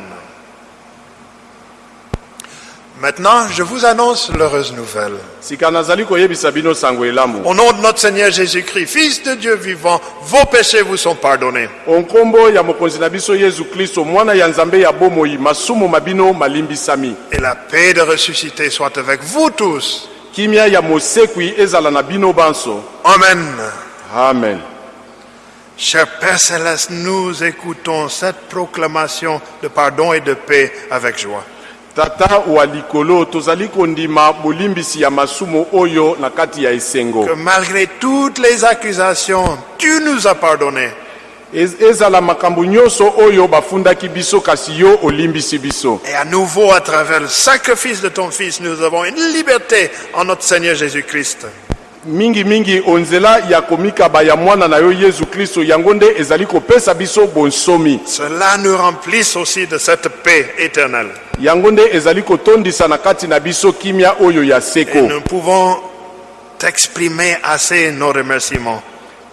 Maintenant, je vous annonce l'heureuse nouvelle. Au nom de notre Seigneur Jésus-Christ, Fils de Dieu vivant, vos péchés vous sont pardonnés. Et la paix de ressuscité soit avec vous tous. Amen. amen Cher Père Céleste, nous écoutons cette proclamation de pardon et de paix avec joie. tata wa likolo tozali kondima bolimbisi ya masumu oyo na kati ya esengo Que malgré toutes les accusations, tu nous as pardonné. Ez- ezala makambo nyonso oyo bafundaki biso kasi yo olimbisi biso Et à nouveau, à travers le sacrifice de ton Fils, nous avons une liberté en notre Seigneur Jésus-Christ. Mingimingi onzela ya komikaba ya mwana na yo yesu kristo yango nde ezali kopesa biso bonsomi Cela nous remplisse aussi de cette paix éternelle. yango nde ezali kotondisa na kati na biso kimia oyo ya Et seko nous pouvons t'exprimer assez nos remerciements.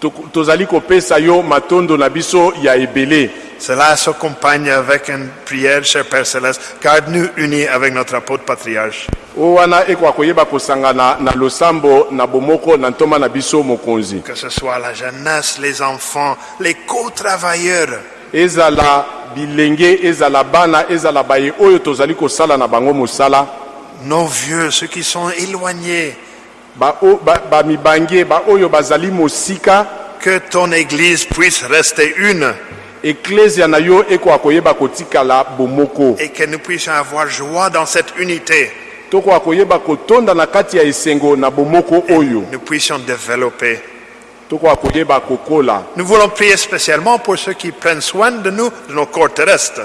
To- tozali kopesa yo matondo na biso ya ebele. Cela s'accompagne avec une prière, cher Père Céleste, garde-nous unis avec notre apôtre patriarche. o wana ekoka koyeba kosangana na losambo na bomoko na ntoma na biso mokonzi. Que ce soit la jeunesse, les enfants, les co-travailleurs, ezala bilenge ezala bana ezala baye oyo tozali kosala na bango mosala. Nos vieux, ceux qui sont éloignés, que ton Église puisse rester une et que nous puissions avoir joie dans cette unité. Nous puissions développer. Nous voulons prier spécialement pour ceux qui prennent soin de nous, de nos corps terrestres.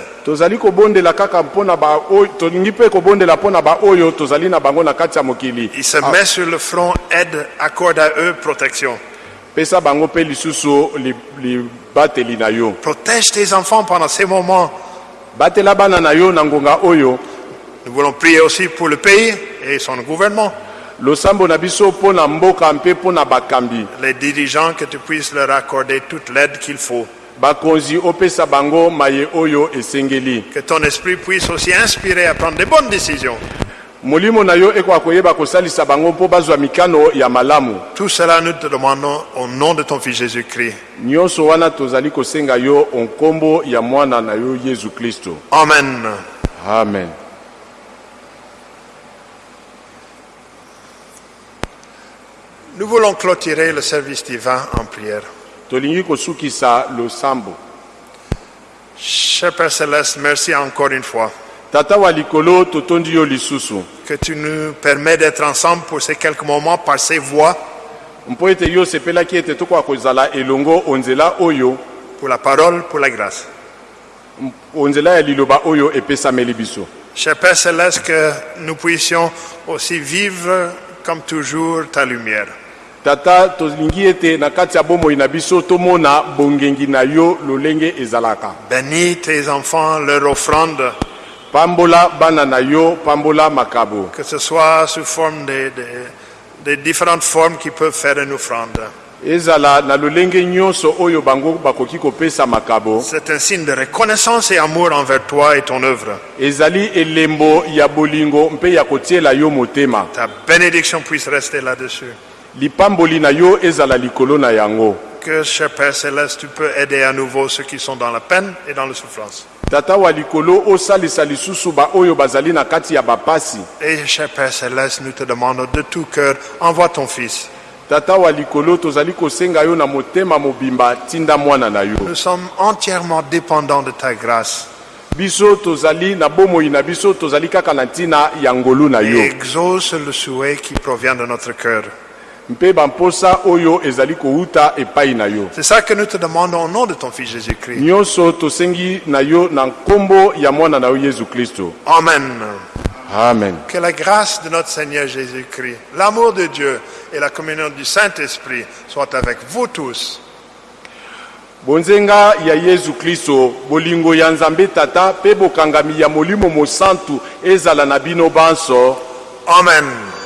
Ils se mettent sur le front, aide, accorde à eux protection. Protège tes enfants pendant ces moments. Nous voulons prier aussi pour le pays et son gouvernement, les dirigeants, que tu puisses leur accorder toute l'aide qu'il faut. Que ton esprit puisse aussi inspirer à prendre des bonnes décisions. Tout cela, nous te demandons au nom de ton Fils Jésus-Christ. nyonso wana tozali kosenga yo onkombo ya mwana na yo yesu kristo Amen. amen Nous voulons clôturer le service divin en prière. Cher Père Céleste, merci encore une fois que tu nous permets d'être ensemble pour ces quelques moments par ces voix, pour la parole, pour la grâce. Cher Père Céleste, que nous puissions aussi vivre comme toujours ta lumière. Tata tolingi ete na kati ya bomoi na biso tomona bongengi na yo lolenge ezalaka Bénis tes enfants, leur offrande, pambola bana na yo pambola makabo que ce soit sous forme de, de- de différentes formes qui peuvent faire une offrande. ezala na lolenge nyonso oyo bango bakoki kopesa makabo C'est un signe de reconnaissance et amour envers toi et ton œuvre. ezali elembo ya bolingo mpe ya kotiela yo motema Ta bénédiction puisse rester là-dessus. Lipamboli na yo ezala likolo na yango Que, cher Père Céleste, tu peux aider à nouveau ceux qui sont dans la peine et dans la souffrance. tata wa likolo osalisa lisusu baoyo bazali na kati ya bapasi Et, cher Père Céleste, nous te demandons de tout cœur, envoie ton Fils. tata wa likolo tozali kosenga yo na motema mobimba tinda mwana na yo Nous sommes entièrement dépendants de ta grâce. biso tozali na bomoi na biso tozali kaka na ntina ya ngolu na Et yo exauce le souhait qui provient de notre cœur. C'est ça que nous te demandons au nom de ton Fils Jésus-Christ. Amen. amen Que la grâce de notre Seigneur Jésus-Christ, l'amour de Dieu et la communion du Saint-Esprit soient avec vous tous. bonzenga ya yesu kristo bolingo ya nzambe tata mpe bokangami ya molimo mosantu ezala na bino banso Amen.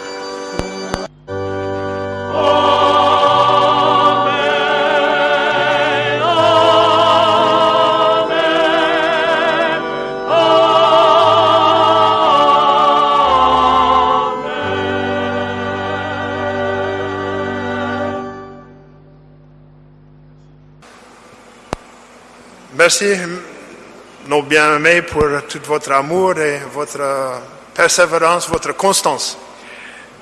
Merci, nos bien-aimés, pour tout votre amour et votre persévérance, votre constance.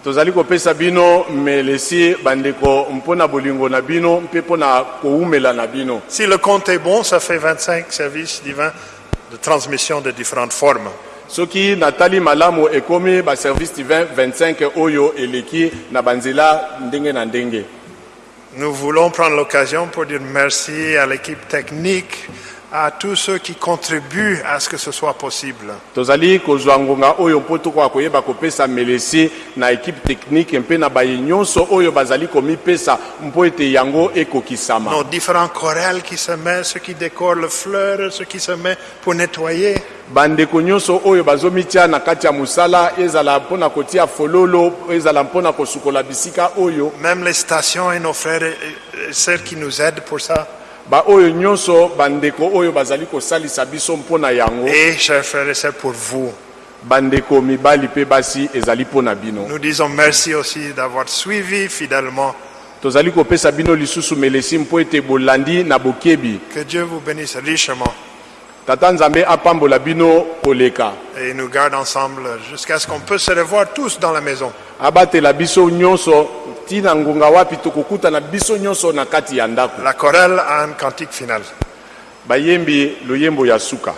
tozali kopesa bino melesi bandeko mpona bolingo na bino mpe mpona kowumela na bino Si le compte est bon, ça fait 25 services divins de transmission de différentes formes. soki natali malamu ekomi baservice divin 25 oyo eleki na banzela ndenge na ndenge Nous voulons prendre l'occasion pour dire merci à l'équipe technique, à tous ceux qui contribuent à ce que ce soit possible. tozali kozwa ngonga oyo mpo tokoka koyeba kopesa melesi na ekipe technique mpe na baye nyonso oyo bazali komipesa mpo ete yango ekokisama Nos différents chorales qui se mettent, ceux qui décorent le fleur, ceux qui se mettent pour nettoyer. bandeko nyonso oyo bazomitia na kati ya mosala ezala mpona kotia fololo ezala mpona kosukola bisika oyo Même les stations et nos frères et et sœurs qui nous aident pour ça. Et chers frères et sœurs, pour vous. Nous disons merci aussi d'avoir suivi fidèlement. Que Dieu vous bénisse richement et nous garde ensemble jusqu'à ce qu'on puisse se revoir tous dans la maison. Ntina ngonga wapi tokokutana biso nyonso na kati ya ndako La chorale a un cantique final. bayembi loyembo ya suka